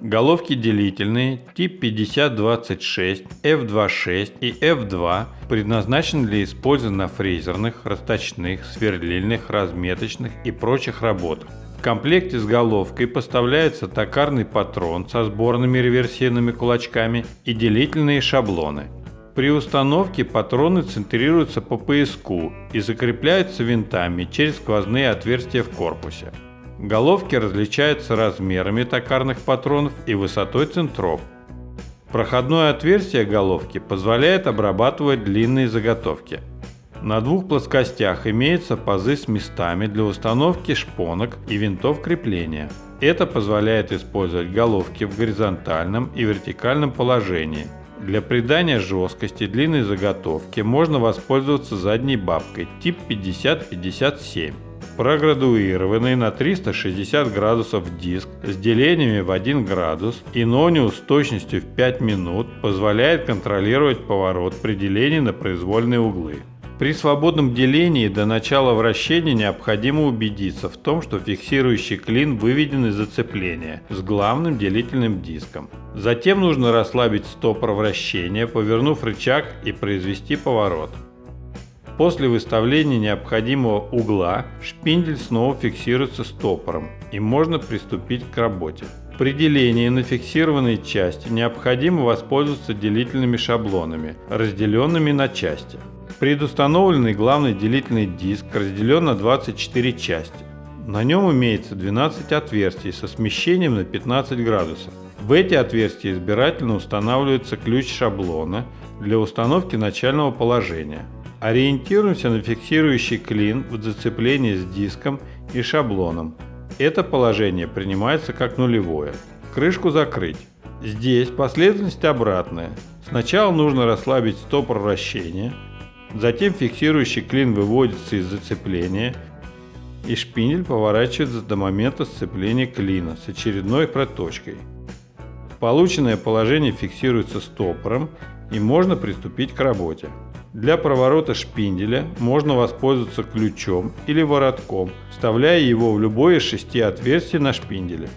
Головки делительные тип 5026, F26 и F2 предназначены для использования на фрезерных, расточных, сверлильных, разметочных и прочих работах. В комплекте с головкой поставляется токарный патрон со сборными реверсивными кулачками и делительные шаблоны. При установке патроны центрируются по пояску и закрепляются винтами через сквозные отверстия в корпусе. Головки различаются размерами токарных патронов и высотой центров. Проходное отверстие головки позволяет обрабатывать длинные заготовки. На двух плоскостях имеются пазы с местами для установки шпонок и винтов крепления. Это позволяет использовать головки в горизонтальном и вертикальном положении. Для придания жесткости длинной заготовки можно воспользоваться задней бабкой тип 50-57 проградуированный на 360 градусов диск с делениями в 1 градус и нониус с точностью в 5 минут позволяет контролировать поворот при делении на произвольные углы. При свободном делении до начала вращения необходимо убедиться в том, что фиксирующий клин выведен из зацепления с главным делительным диском. Затем нужно расслабить стопор вращения, повернув рычаг и произвести поворот. После выставления необходимого угла шпиндель снова фиксируется стопором и можно приступить к работе. При делении на фиксированной части необходимо воспользоваться делительными шаблонами, разделенными на части. Предустановленный главный делительный диск разделен на 24 части. На нем имеется 12 отверстий со смещением на 15 градусов. В эти отверстия избирательно устанавливается ключ шаблона для установки начального положения. Ориентируемся на фиксирующий клин в зацеплении с диском и шаблоном. Это положение принимается как нулевое. Крышку закрыть. Здесь последовательность обратная. Сначала нужно расслабить стопор вращения, затем фиксирующий клин выводится из зацепления и шпиндель поворачивается до момента сцепления клина с очередной проточкой. Полученное положение фиксируется стопором и можно приступить к работе. Для проворота шпинделя можно воспользоваться ключом или воротком, вставляя его в любое из шести отверстий на шпинделе.